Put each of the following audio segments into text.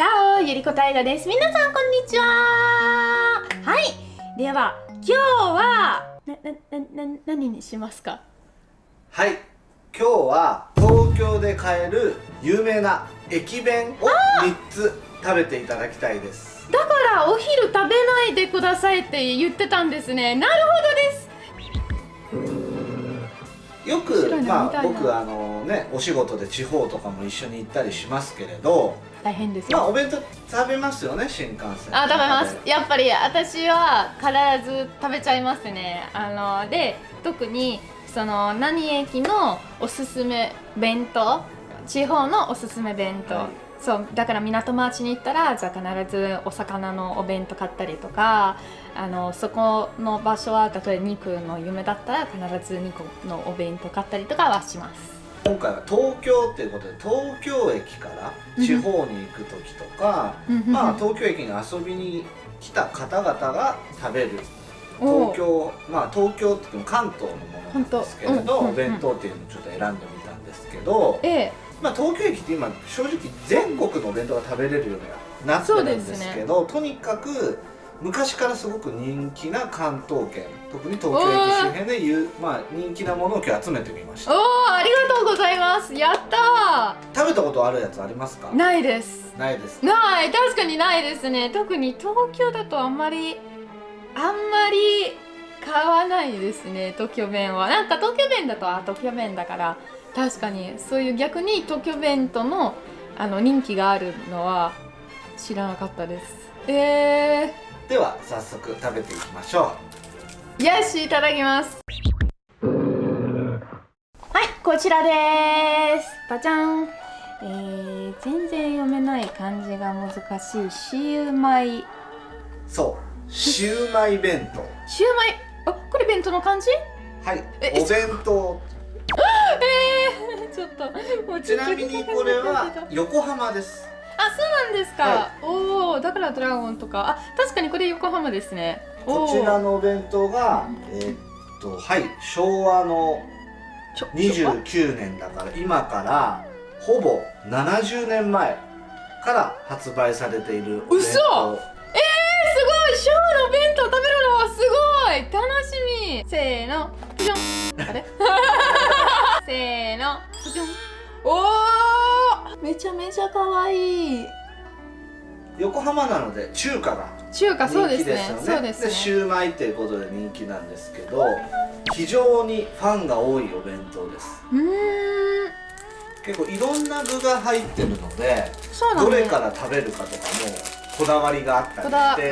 チャオゆりこたいがです。皆さんこんにちは。はい。では今日はなななな何にしますか？はい。今日は東京で買える有名な駅弁を3つ食べていただきたいです。だからお昼食べないでくださいって言ってたんですね。なるほどですよくまあ僕あのねお仕事で地方とかも一緒に行ったりしますけれど大変ですまあお弁当食べますよね新幹線。あ食べます。やっぱり私は必ず食べちゃいますね。あので特にその何駅のおすすめ弁当地方のおすすめ弁当、はい、そうだから港町に行ったらじゃあ必ずお魚のお弁当買ったりとかあのそこの場所は例えば肉の夢だったら必ず肉のお弁当買ったりとかはします。今回は東京っていうことで東京駅から地方に行く時とか、まあ東京駅に遊びに来た方々が食べる東京まあ東京って言っても関東のものなんですけれど、お弁当っていうのをちょっと選んでみたんですけど、ええ、まあ東京駅って今正直全国のお弁当が食べれるようにはなってるんですけど、ね、とにかく昔からすごく人気な関東圏特に東京駅周辺でいう、まあ、人気なものを今日集めてみました。おおありがとうございます。やった食べたことあるやつありますか？ないです。ないです。ない。確かにないですね。特に東京だとあんまりあんまり買わないですね東京弁は。なんか東京弁だとあ東京弁だから確かに。そういう逆に東京弁とのあの人気があるのは知らなかったです。えー。では早速食べていきましょう。よしいただきます。はいこちらです。バチャン。えー、全然読めない漢字が難しいシウマイ。そうシウマイ弁当。シウマイ？あこれ弁当の漢字？はいお弁当と。ちなみにこれは横浜です。あそうなんですか、はい、おおだからドラゴンとか。あ確かにこれ横浜ですね。こちらのお弁当がえー、っとはい昭和の29年だから今からほぼ70年前から発売されているお弁当。えー、すごい！昭和のお弁当食べるのはすごい！楽しみ！せーの。じゃん。あれ？せーの。じゃん。おおめちゃめちゃ可愛い。横浜なので中華が中華そうですね。そうですね。シューマイっていうことで人気なんですけど非常にファンが多いお弁当です。うん。結構いろんな具が入ってるので、ね、どれから食べるかとかもこだわりがあったりして、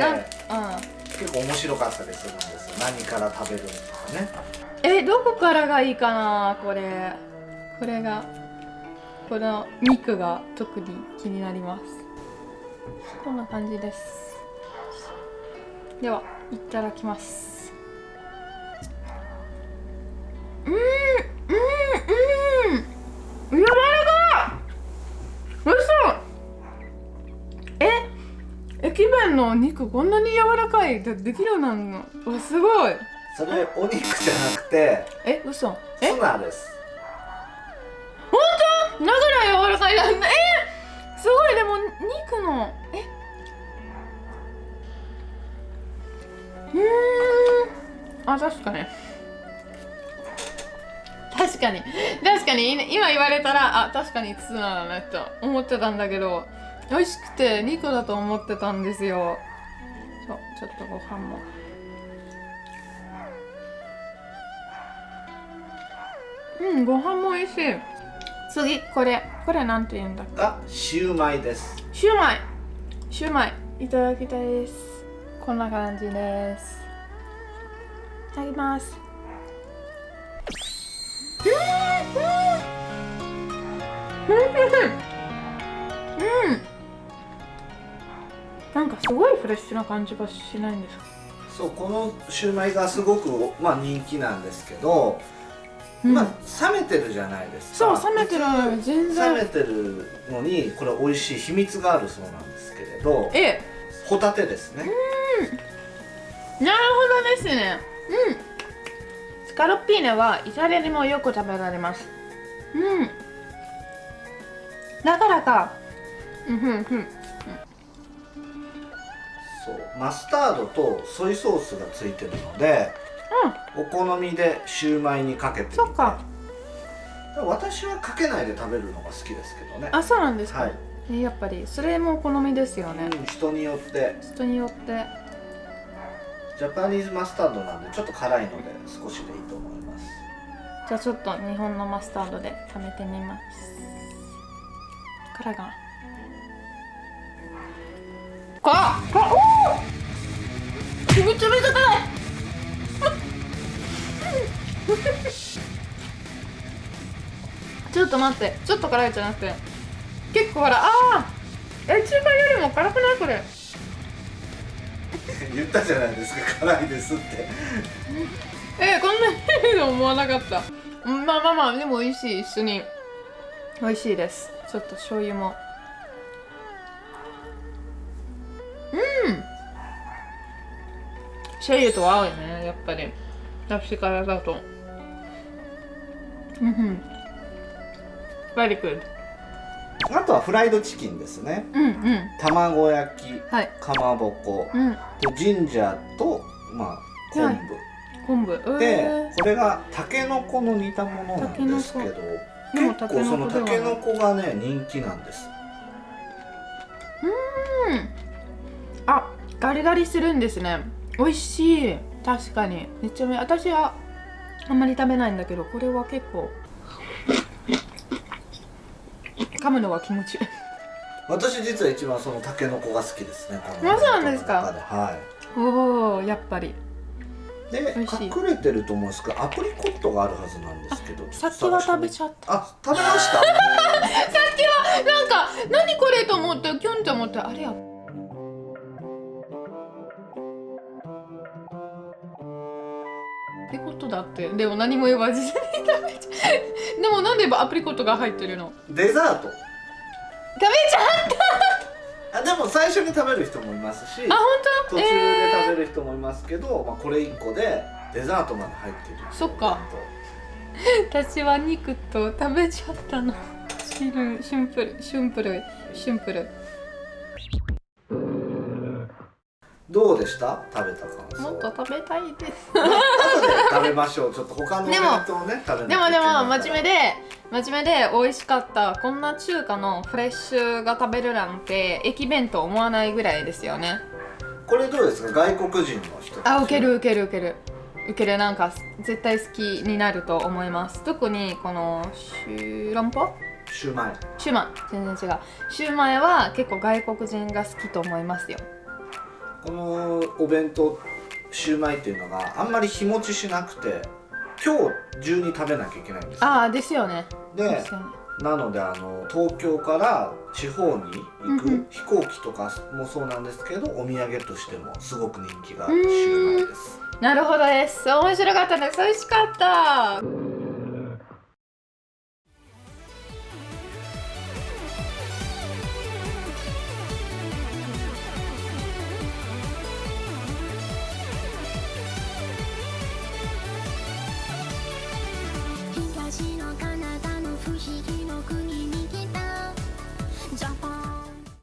うん、結構面白かったりするんですよ。何から食べるのとかねえどこからがいいかなこれ。これがこの肉が特に気になります。こんな感じです。ではいただきます。うんうんうん。柔らかい。嘘え駅弁のお肉こんなに柔らかい。でできるようなの。わすごいそれお肉じゃなくてえ嘘。え？ツナです。だから柔らかいなん。だえ？ー、すごいでも肉の。え？うん。あ確かに。確かに。確かに今言われたらあ確かにツナだねと思ってたんだけど美味しくて肉だと思ってたんですよ。そうちょっとご飯もうんご飯も美味しい。次これ。これなんて言うんだっけ？あシューマイです。シューマイ。シューマイ。いただきたいです。こんな感じです。いただきます。うんうん。なんかすごいフレッシュな感じがしないんですか？そうこのシューマイがすごく、まあ、人気なんですけどまあ冷めてるじゃないですか。そう冷めてる全然。冷めてるのにこれ美味しい秘密があるそうなんですけれどええ。ホタテですね。うん。なるほどですね。うん。スカロッピーネはイタリアにもよく食べられます。うん。だからか。うんうんうん。そうマスタードとソイソースがついてるので、お好みでシューマイにかけてみて。そっか。私はかけないで食べるのが好きですけどね。あそうなんですか、はい、えーやっぱりそれもお好みですよね、うん人によって。人によって。ジャパニーズマスタードなんでちょっと辛いので少しでいいと思います。じゃあちょっと日本のマスタードで食べてみます。辛いかな辛っ辛っおー。めちゃめちゃ辛い ちょっと待ってちょっと辛いじゃなくて。結構辛いああえ中華よりも辛くないこれ。言ったじゃないですか辛いですって。えー、こんなにいいと思わなかった。うんまあまあまあでも美味しい一緒に。美味しいです。ちょっと醤油も。うん。醤油と合うよねやっぱり。だしからだと very good あとはフライドチキンですね。うんうん。卵焼きはい。かまぼこうん。でジンジャーとまあ昆布、昆布。えでー、これがたけのこの煮たものなんですけど結構そのたけのこがね人気なんです。うん。あガリガリするんですね。美味しい。確かに。めっちゃめ私はあんまり食べないんだけどこれは結構噛むのは気持ちいい。私実は一番そのたけのこが好きですねこのあそうなんですか？はおおやっぱり。い。で隠れてると思うんですけどアプリコットがあるはずなんですけどさっきは食べちゃった。あ食べました？さっきはなんか何これと思ってキュンって思ってあれやってことだって。でも何も言わずに食べちゃう。でもなんでアプリコットが入ってるの？デザート。食べちゃあでも最初に食べる人もいますしあ本当？途中で食べる人もいますけど、まあ、これ1個でデザートまで入ってる。そっか。私は肉と食べちゃったの。シルシンプルシンプルシンプルどうでした？食べた感想。もっと食べたいです。後で食べましょう。ちょっと他のお弁当をね食べでもでも真面目でで真面目で美味しかったこんな中華のフレッシュが食べるなんて駅弁と思わないぐらいですよね。これどうですか？外国人の人あ受ける受ける受ける。受けるなんか絶対好きになると思います。特にこのシューランポ？シューマイ。シューマイ。全然違う。シューマイは結構外国人が好きと思いますよこのお弁当シューマイっていうのがあんまり日持ちしなくて今日中に食べなきゃいけないんですよ。ああですよね。でなのであの東京から地方に行く、飛行機とかもそうなんですけどお土産としてもすごく人気があうん。るシューマイです。なるほどです。面白かったです。美味しかった